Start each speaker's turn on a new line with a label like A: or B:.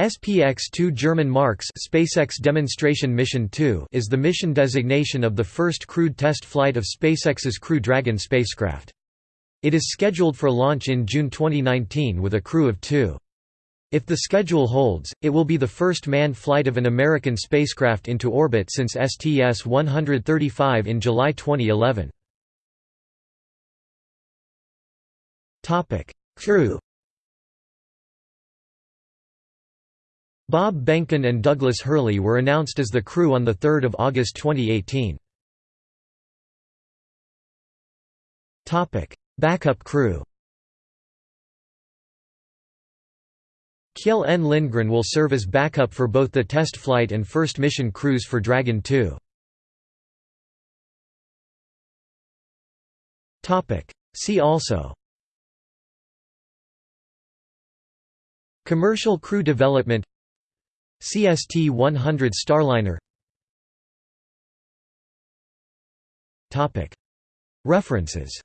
A: SPX-2 German Marks SpaceX Demonstration Mission 2 is the mission designation of the first crewed test flight of SpaceX's Crew Dragon spacecraft. It is scheduled for launch in June 2019 with a crew of two. If the schedule holds, it will be the first manned flight of an American spacecraft into orbit since STS-135 in July 2011. Crew Bob Behnken and Douglas Hurley were announced as the crew on 3 August 2018. Backup crew Kjell N. Lindgren will serve as backup for both the test flight and first mission crews for Dragon 2. See also Commercial crew development CST-100 Starliner. References